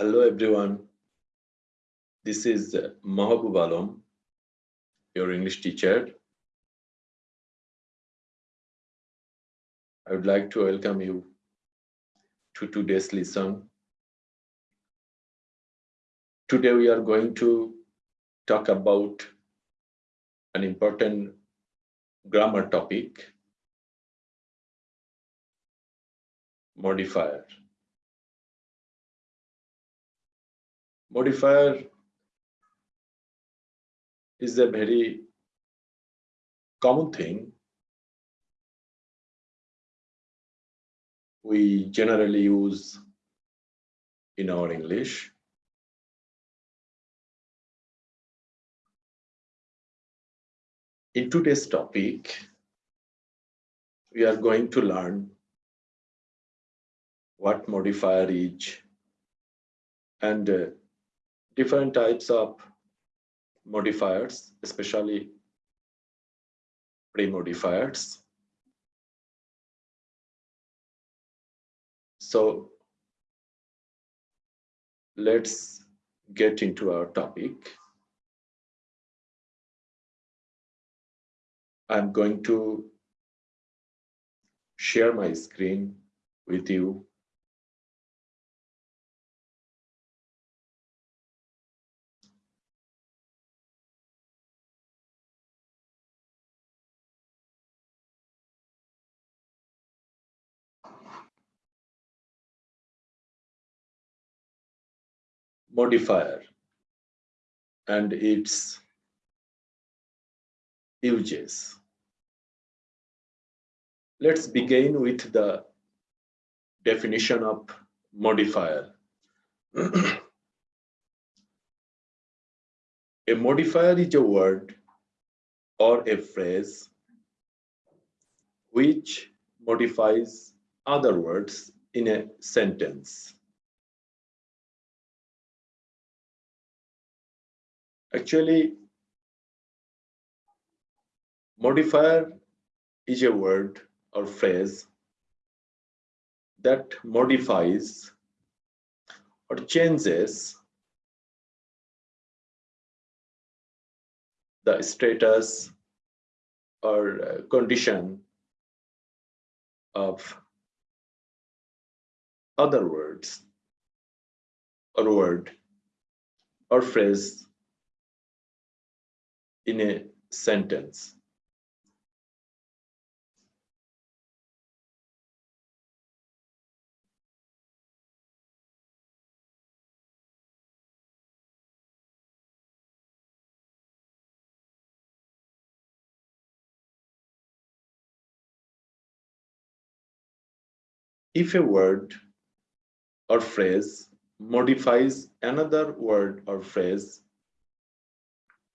Hello, everyone. This is uh, Mahabub Alam, your English teacher. I would like to welcome you to today's lesson. Today we are going to talk about an important grammar topic, modifier. Modifier is a very common thing we generally use in our English. In today's topic, we are going to learn what modifier is and uh, different types of modifiers, especially pre-modifiers. So let's get into our topic. I'm going to share my screen with you. Modifier and its uses. Let's begin with the definition of modifier. a modifier is a word or a phrase which modifies other words in a sentence. Actually, modifier is a word or phrase that modifies or changes the status or uh, condition of other words or word or phrase in a sentence. If a word or phrase modifies another word or phrase,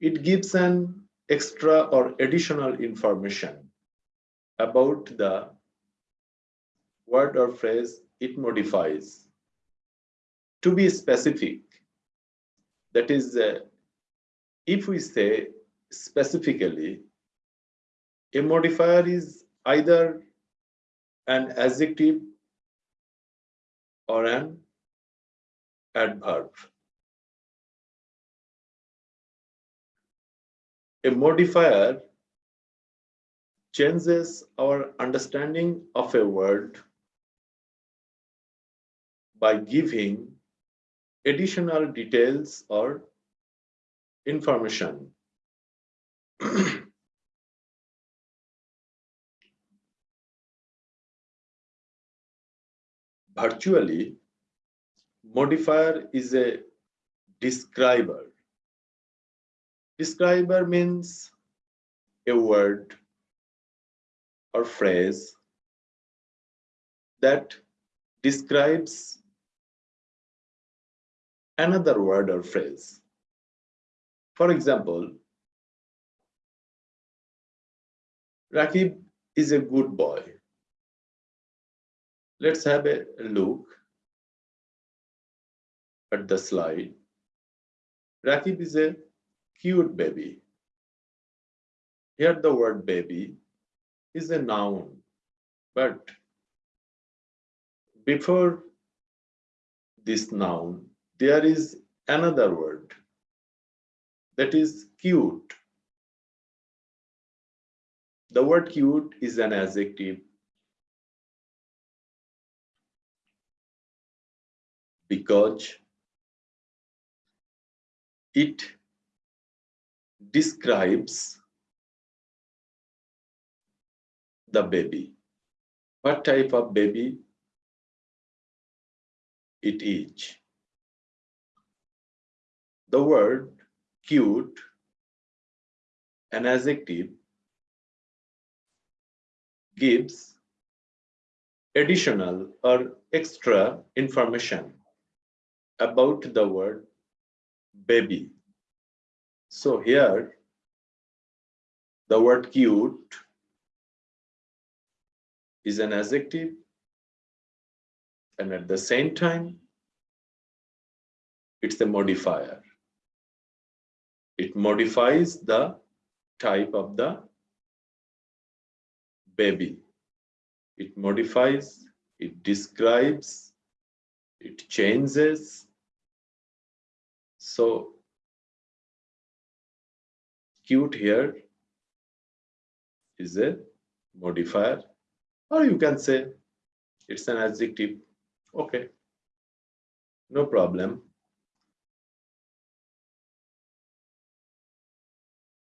it gives an extra or additional information about the word or phrase it modifies. To be specific, that is, uh, if we say specifically, a modifier is either an adjective or an adverb. A modifier changes our understanding of a word by giving additional details or information. virtually, modifier is a describer. Describer means a word or phrase that describes another word or phrase. For example, Rakib is a good boy. Let's have a look at the slide. Rakib is a cute baby. Here the word baby is a noun, but before this noun, there is another word that is cute. The word cute is an adjective because it describes the baby. What type of baby it is? The word cute, an adjective, gives additional or extra information about the word baby. So here, the word cute is an adjective and at the same time, it's a modifier. It modifies the type of the baby. It modifies, it describes, it changes. So cute here is a modifier or you can say it's an adjective. Okay. No problem.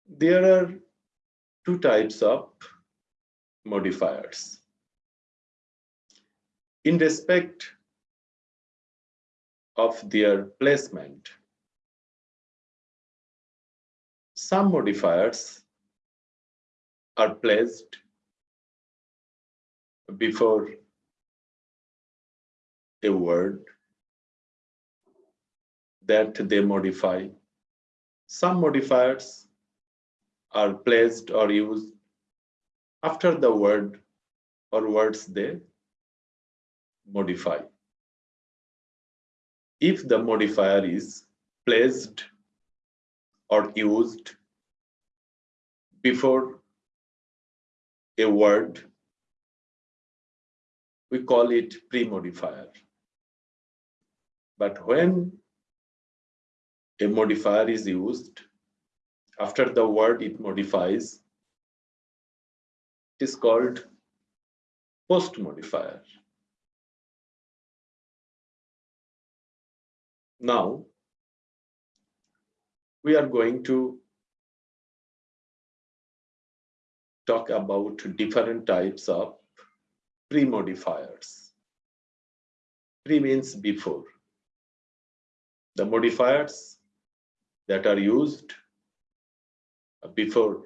There are two types of modifiers. In respect of their placement some modifiers are placed before a word that they modify. Some modifiers are placed or used after the word or words they modify. If the modifier is placed or used before a word we call it pre-modifier. But when a modifier is used, after the word it modifies, it is called post-modifier. Now, we are going to talk about different types of pre-modifiers. Pre means before. The modifiers that are used before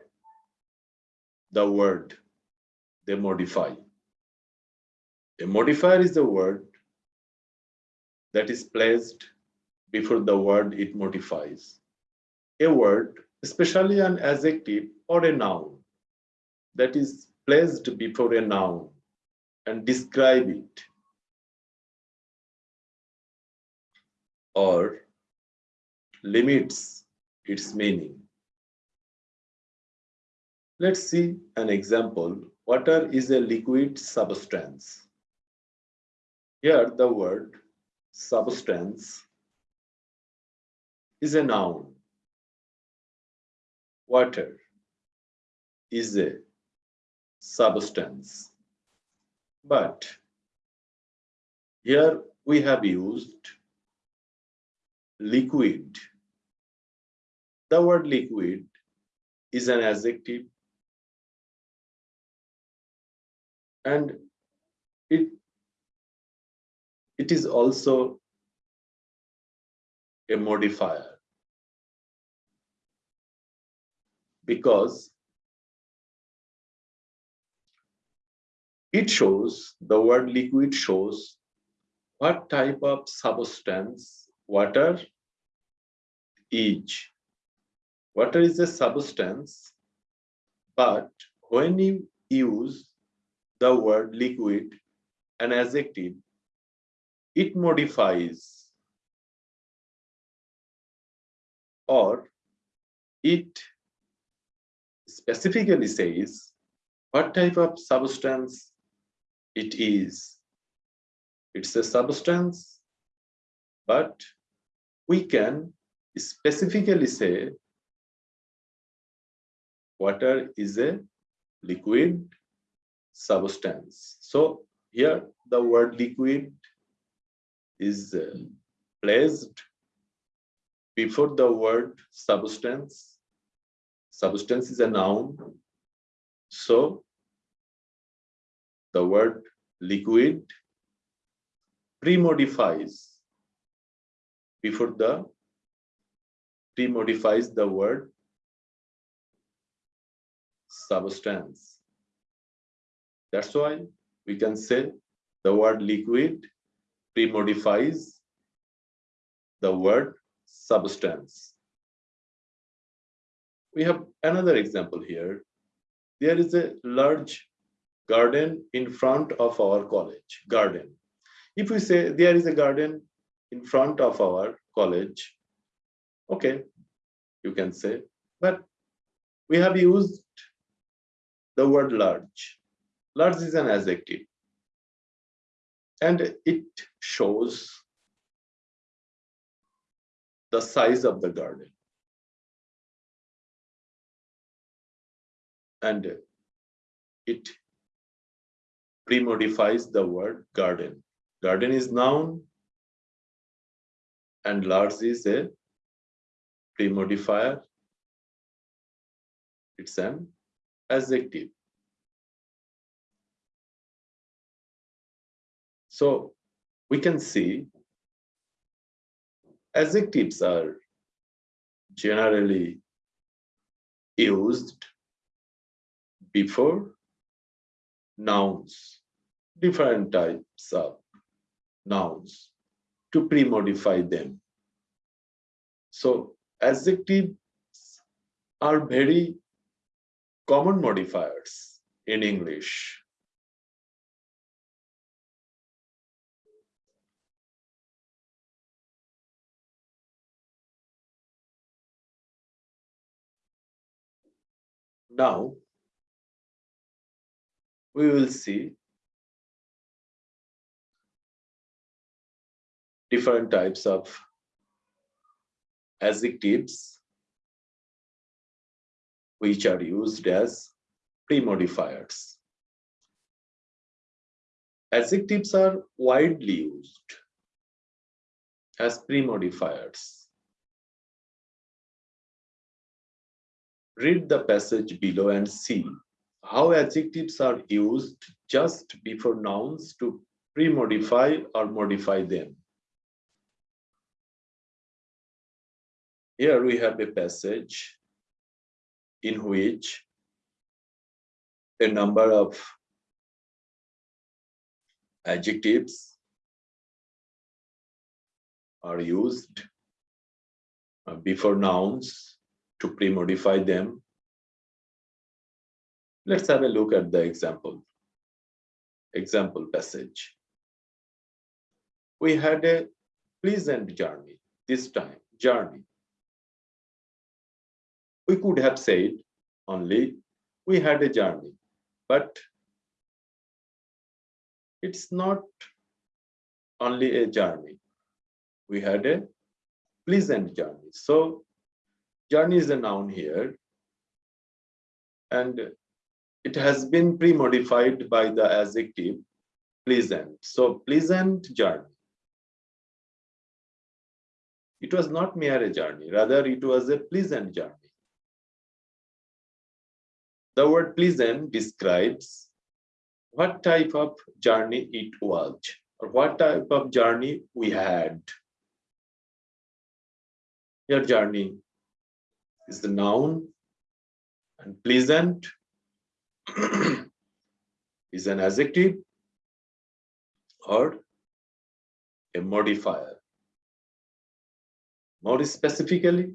the word they modify. A modifier is the word that is placed before the word it modifies. A word, especially an adjective or a noun, that is placed before a noun and describe it or limits its meaning. Let's see an example. Water is a liquid substance. Here the word substance is a noun. Water is a substance. But here we have used liquid. The word liquid is an adjective and it it is also a modifier because it shows, the word liquid shows what type of substance water is. Water is a substance, but when you use the word liquid, an adjective, it modifies or it specifically says what type of substance it is. It's a substance, but we can specifically say water is a liquid substance. So here the word liquid is uh, placed before the word substance. Substance is a noun. So the word liquid pre-modifies before the pre-modifies the word substance. That's why we can say the word liquid pre-modifies the word substance. We have another example here. There is a large garden in front of our college, garden. If we say there is a garden in front of our college, okay, you can say, but we have used the word large. Large is an adjective. And it shows the size of the garden. And it pre-modifies the word garden. Garden is noun and large is a pre-modifier. It's an adjective. So we can see adjectives are generally used before nouns, different types of nouns to pre-modify them. So adjectives are very common modifiers in English. Now, we will see different types of adjectives which are used as pre-modifiers. Adjectives are widely used as pre-modifiers. Read the passage below and see how adjectives are used just before nouns to pre-modify or modify them. Here we have a passage in which a number of adjectives are used before nouns to pre-modify them. Let's have a look at the example. Example passage. We had a pleasant journey this time, journey. We could have said only we had a journey, but it's not only a journey. We had a pleasant journey. So journey is a noun here and it has been pre-modified by the adjective pleasant. So pleasant journey. It was not mere a journey, rather it was a pleasant journey. The word pleasant describes what type of journey it was or what type of journey we had. Your journey is the noun and pleasant is an adjective or a modifier. More specifically,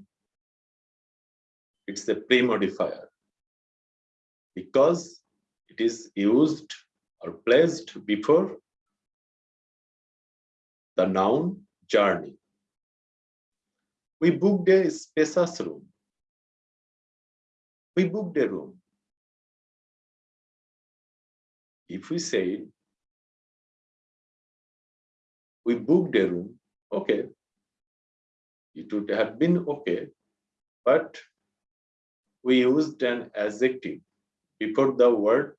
it's a pre-modifier because it is used or placed before the noun journey. We booked a spacious room. We booked a room. If we say we booked a room, okay, it would have been okay, but we used an adjective before the word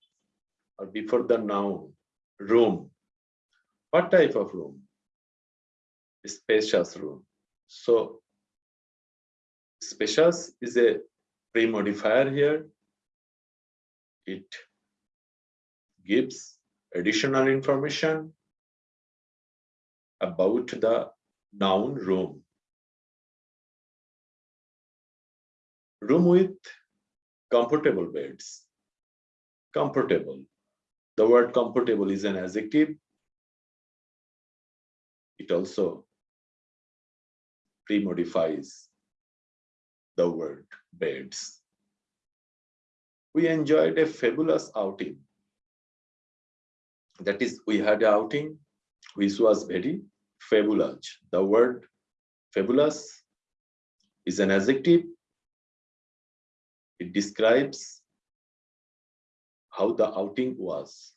or before the noun, room. What type of room? Spacious room. So spacious is a pre-modifier here. It gives additional information about the noun room. Room with comfortable beds. Comfortable. The word comfortable is an adjective. It also pre-modifies the word beds. We enjoyed a fabulous outing. That is, we had an outing which was very fabulous. The word fabulous is an adjective. It describes how the outing was.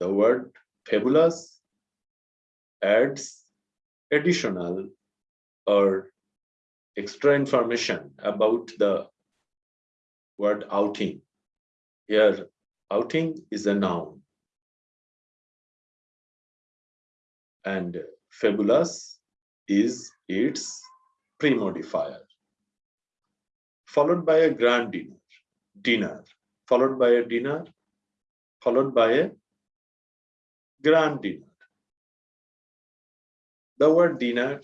The word fabulous adds additional or extra information about the word outing. Here, outing is a noun. And fabulous is its pre-modifier. Followed by a grand dinner, dinner, followed by a dinner, followed by a grand dinner. The word dinner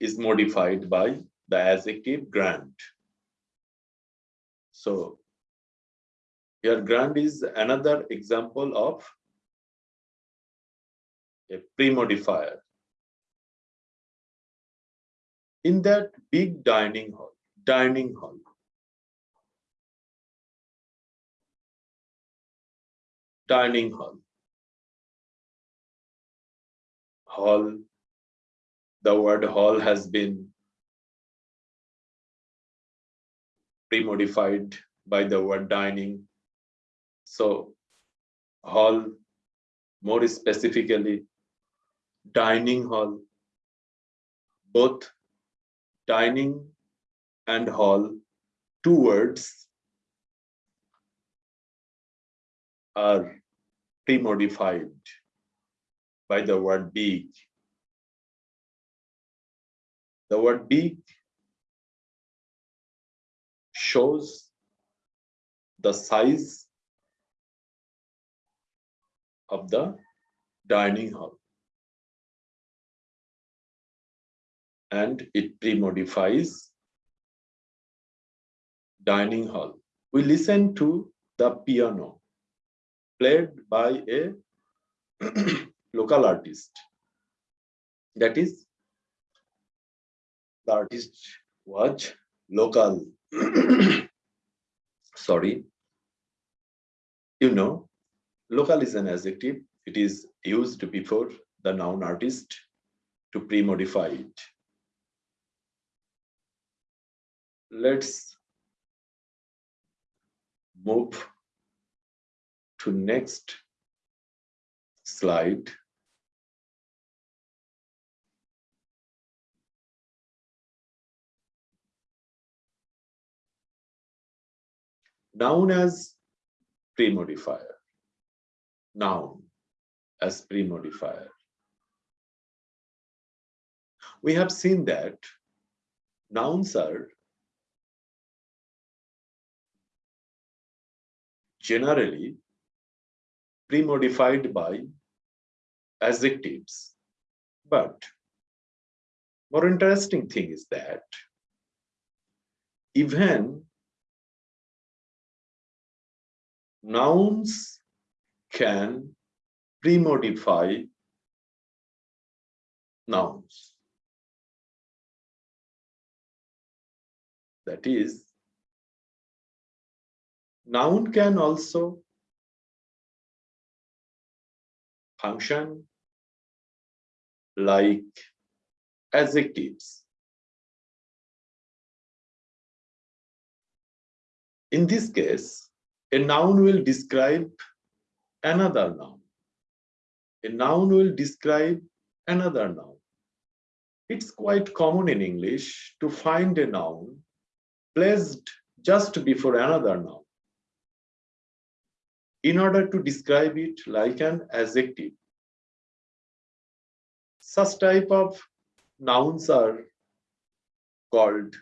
is modified by the adjective grand. So here grand is another example of a pre-modifier. In that big dining hall, dining hall, dining hall, hall the word hall has been pre-modified by the word dining. So hall, more specifically, dining hall, both dining and hall, two words are pre-modified by the word big the word big shows the size of the dining hall. And it pre-modifies dining hall. We listen to the piano played by a local artist. That is the artist was local. Sorry. You know, local is an adjective. It is used before the noun artist to pre-modify it. Let's move to next slide. noun as pre-modifier. Noun as pre-modifier. We have seen that nouns are generally pre-modified by adjectives. But more interesting thing is that even nouns can pre-modify nouns. That is, noun can also function like adjectives. In this case, a noun will describe another noun. A noun will describe another noun. It's quite common in English to find a noun placed just before another noun in order to describe it like an adjective. Such type of nouns are called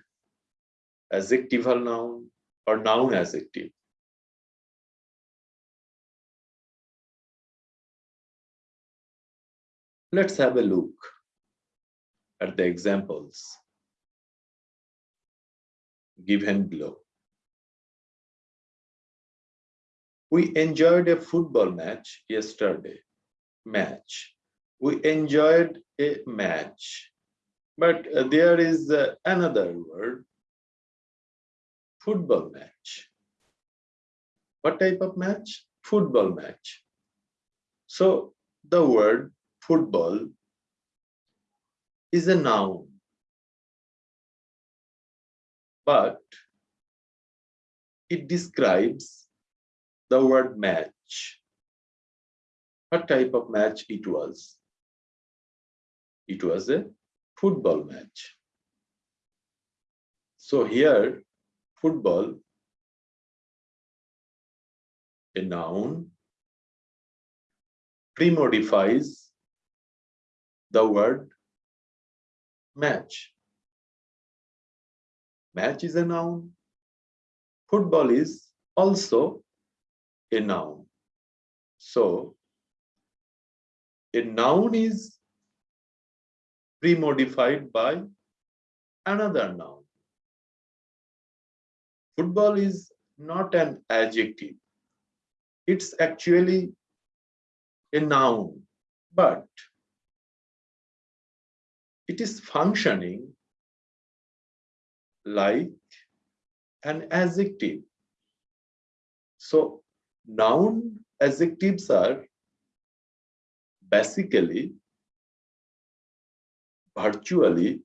adjectival noun or noun adjective. Let's have a look at the examples given below. We enjoyed a football match yesterday. Match. We enjoyed a match. But uh, there is uh, another word, football match. What type of match? Football match. So the word football is a noun. But it describes the word match. What type of match it was? It was a football match. So here, football, a noun, pre-modifies the word match. Match is a noun. Football is also a noun. So, a noun is pre-modified by another noun. Football is not an adjective. It's actually a noun, but it is functioning like an adjective. So noun adjectives are basically virtually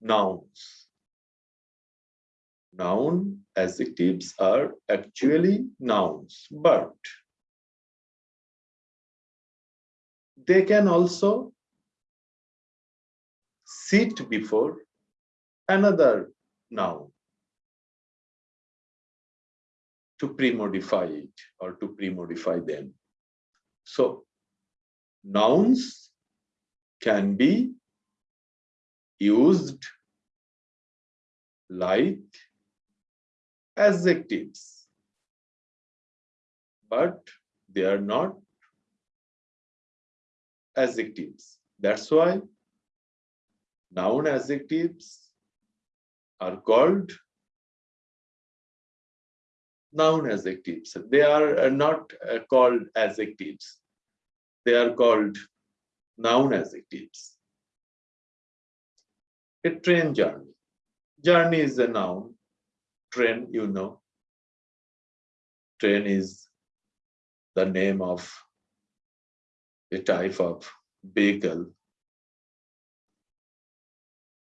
nouns. Noun adjectives are actually nouns, but they can also sit before another noun to pre-modify it or to pre-modify them. So nouns can be used like adjectives, but they are not adjectives. That's why noun adjectives are called noun adjectives. They are not uh, called adjectives. They are called noun adjectives. A train journey. Journey is a noun. Train, you know. Train is the name of a type of vehicle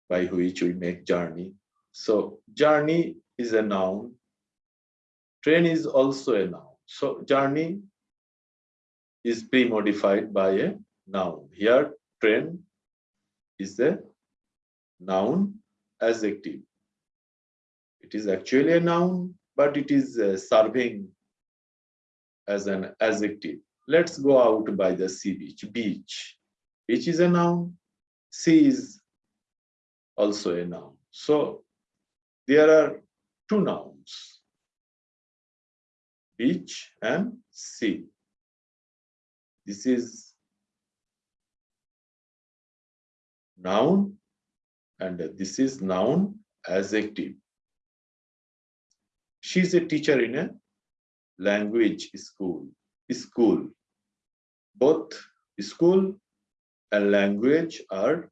by which we make journey. So journey is a noun. Train is also a noun. So journey is pre-modified by a noun. Here train is a noun adjective. It is actually a noun, but it is uh, serving as an adjective. Let's go out by the sea beach. Beach. Beach is a noun. Sea is also a noun. So there are two nouns. Beach and sea. This is noun and this is noun adjective. She is a teacher in a language school. School both school and language are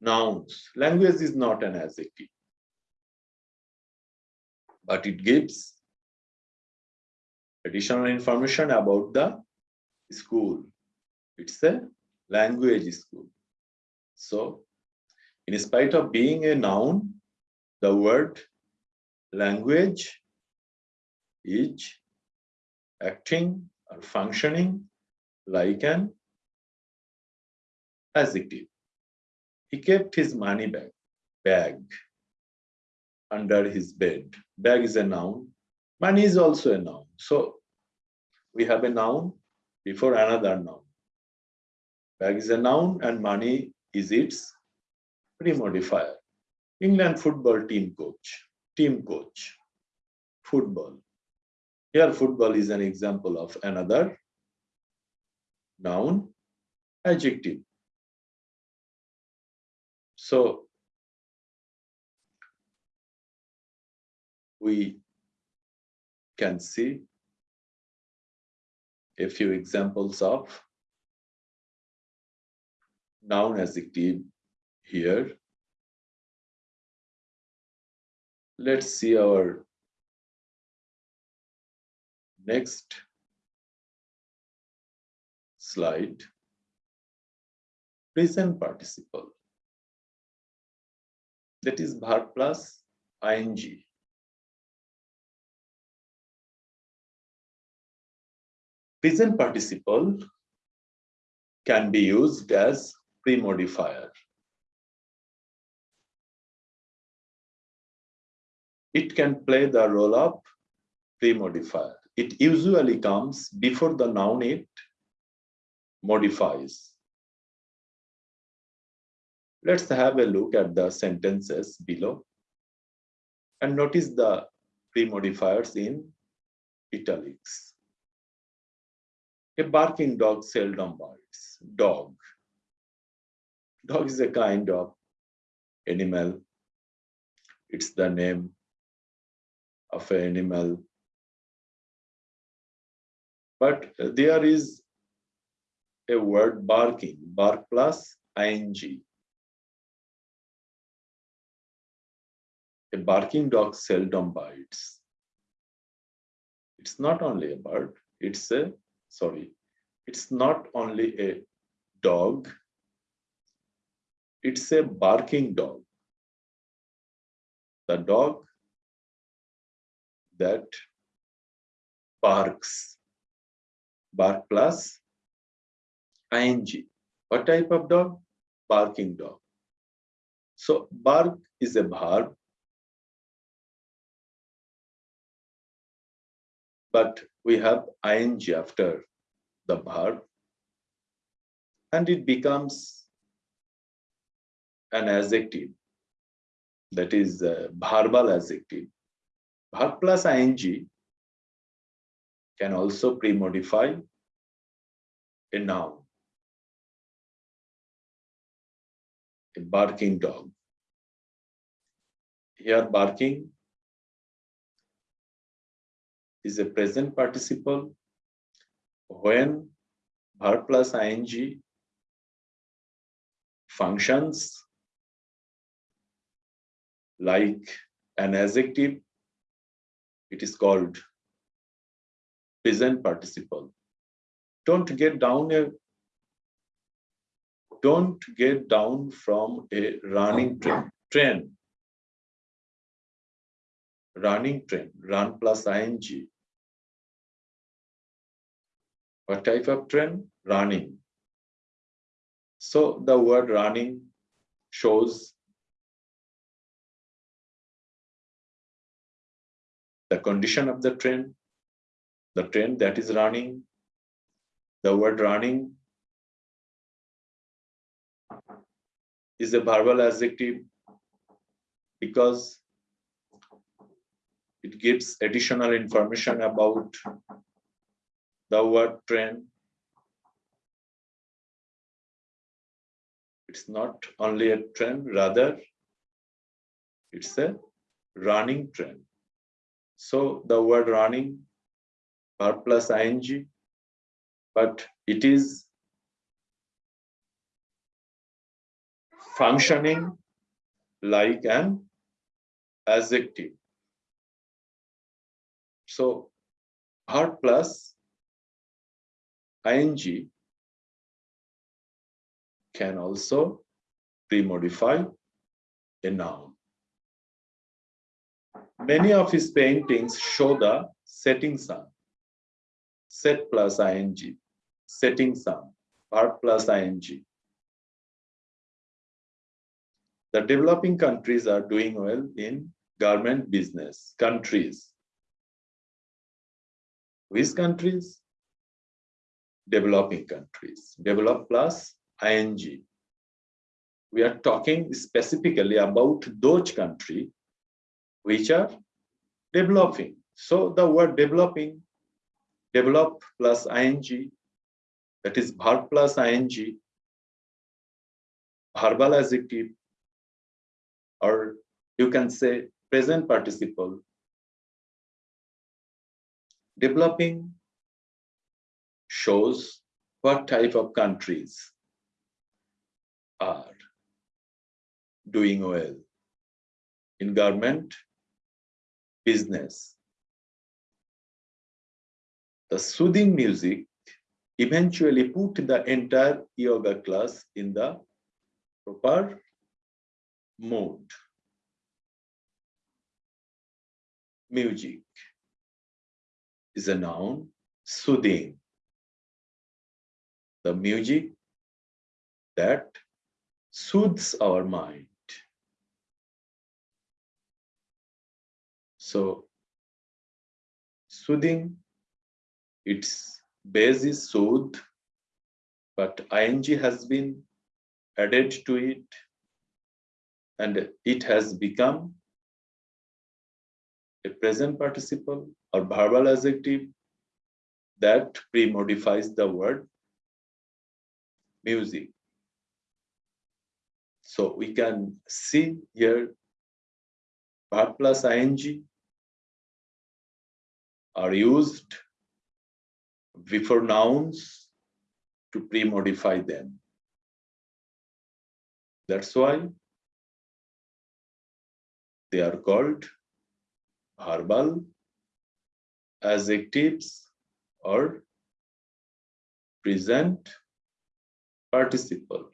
nouns. Language is not an adjective, but it gives additional information about the school. It's a language school. So, in spite of being a noun, the word language is acting or functioning like an adjective. He kept his money bag, bag under his bed. Bag is a noun. Money is also a noun. So we have a noun before another noun. Bag is a noun and money is its pre-modifier. England football team coach, team coach, football. Here football is an example of another noun adjective. So we can see a few examples of noun adjective here. Let's see our next slide. Present participle. That is verb plus ing. Present participle can be used as pre-modifier. It can play the role of pre-modifier. It usually comes before the noun it modifies. Let's have a look at the sentences below and notice the pre-modifiers in italics. A barking dog seldom bites. Dog. Dog is a kind of animal. It's the name of an animal. But there is a word barking, bark plus ing. A barking dog seldom bites. It's not only a bird, it's a sorry, it's not only a dog, it's a barking dog. The dog that barks, bark plus ing. What type of dog? Barking dog. So bark is a verb but we have ing after the verb and it becomes an adjective that is a verbal adjective verb plus ing can also pre-modify a noun a barking dog here barking is a present participle when verb plus ing functions like an adjective, it is called present participle. Don't get down a don't get down from a running train. train. Running train, run plus ing what type of train? Running. So the word running shows the condition of the train, the train that is running, the word running is a verbal adjective because it gives additional information about the word train. It's not only a train, rather it's a running train. So the word running, verb plus ing, but it is functioning like an adjective. So verb plus ing can also pre-modify a noun. Many of his paintings show the setting sun. Set plus ing, setting sun, verb plus ing. The developing countries are doing well in garment business. Countries. Which countries? Developing countries. Develop plus ing. We are talking specifically about those countries which are developing. So the word developing, develop plus ing, that is verb plus ing, verbal adjective, or you can say present participle. Developing shows what type of countries are doing well in government business. The soothing music eventually put the entire yoga class in the proper mood. Music is a noun, soothing. The music that soothes our mind. So, soothing, its base is soothe, but ing has been added to it and it has become a present participle or verbal adjective that pre-modifies the word music. So we can see here verb plus ing are used before nouns to pre-modify them. That's why they are called verbal adjectives or present participle.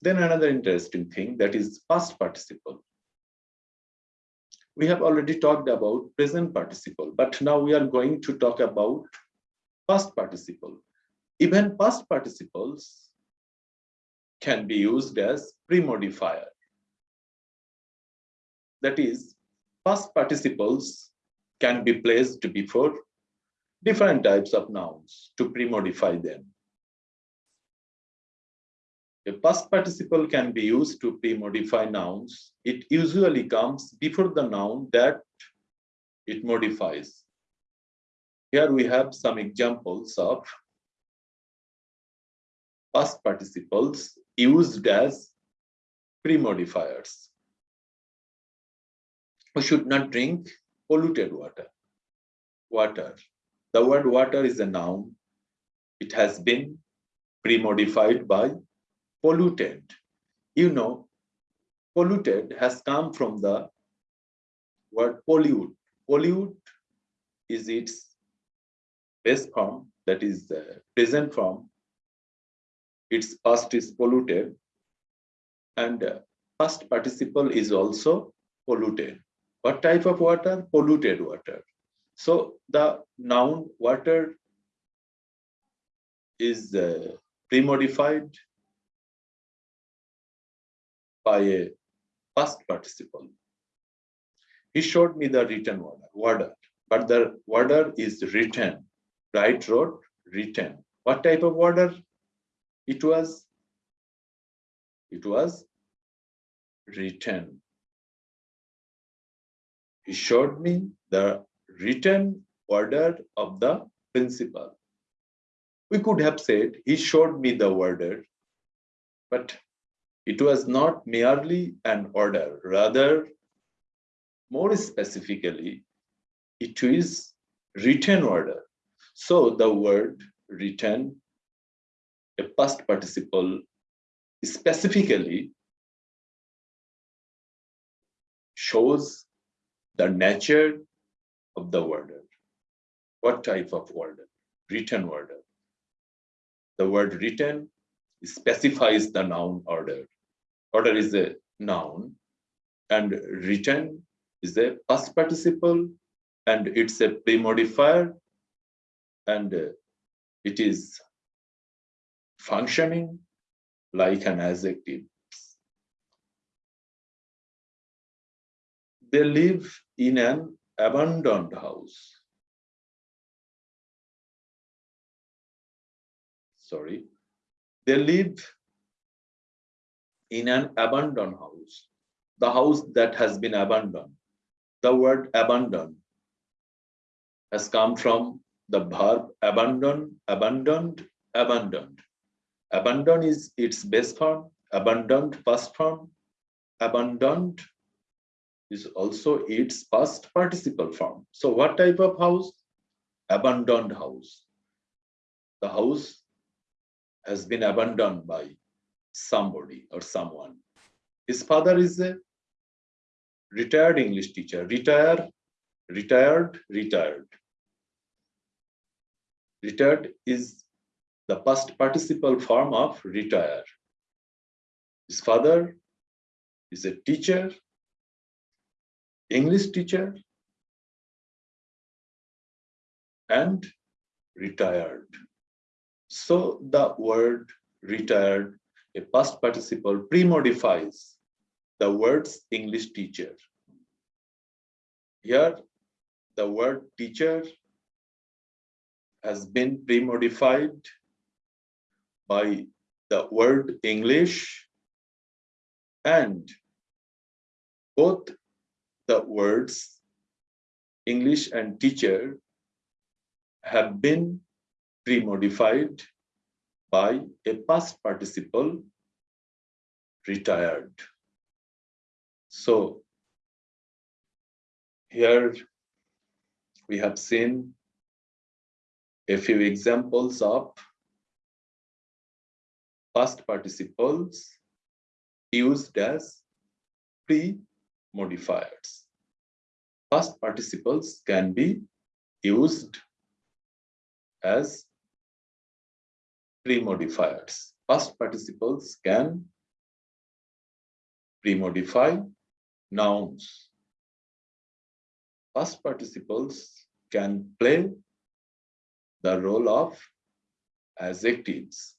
Then another interesting thing that is past participle. We have already talked about present participle, but now we are going to talk about past participle. Even past participles can be used as pre-modifier. That is, past participles can be placed before different types of nouns to pre-modify them. A past participle can be used to pre-modify nouns. It usually comes before the noun that it modifies. Here we have some examples of past participles used as pre-modifiers we should not drink polluted water. Water. The word water is a noun. It has been pre-modified by polluted. You know, polluted has come from the word pollute. Pollute is its base form, that is the present form. Its past is polluted. And uh, past participle is also polluted. What type of water? Polluted water. So the noun water is uh, pre-modified by a past participle. He showed me the written water, water, but the water is written. Write wrote written. What type of water? It was, it was written he showed me the written order of the principal. We could have said he showed me the order, but it was not merely an order, rather, more specifically, it is written order. So the word written, a past participle, specifically shows the nature of the order. What type of order? Written order. The word written specifies the noun order. Order is a noun and written is a past participle and it's a pre-modifier and uh, it is functioning like an adjective. They live in an abandoned house. Sorry. They live in an abandoned house. The house that has been abandoned. The word abandoned has come from the verb abandon, abandoned, abandoned. Abandon is its base form, abandoned past form, abandoned is also its past participle form. So what type of house? Abandoned house. The house has been abandoned by somebody or someone. His father is a retired English teacher. Retire, retired, retired. Retired is the past participle form of retire. His father is a teacher, English teacher, and retired. So the word retired, a past participle pre-modifies the words English teacher. Here, the word teacher has been pre-modified by the word English and both the words English and teacher have been pre-modified by a past participle retired. So here we have seen a few examples of past participles used as pre-modifiers. Past participles can be used as pre-modifiers. Past participles can pre-modify nouns. Past participles can play the role of adjectives.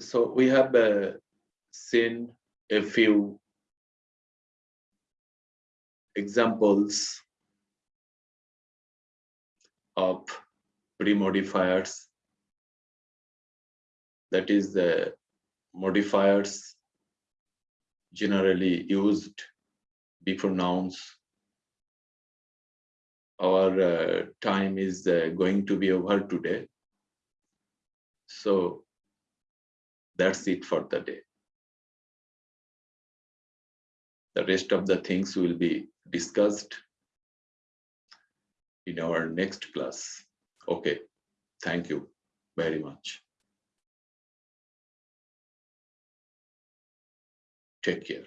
So we have uh, seen a few examples of pre-modifiers. That is the modifiers generally used before nouns our uh, time is uh, going to be over today. So that's it for the day. The rest of the things will be discussed in our next class. Okay, thank you very much. Take care.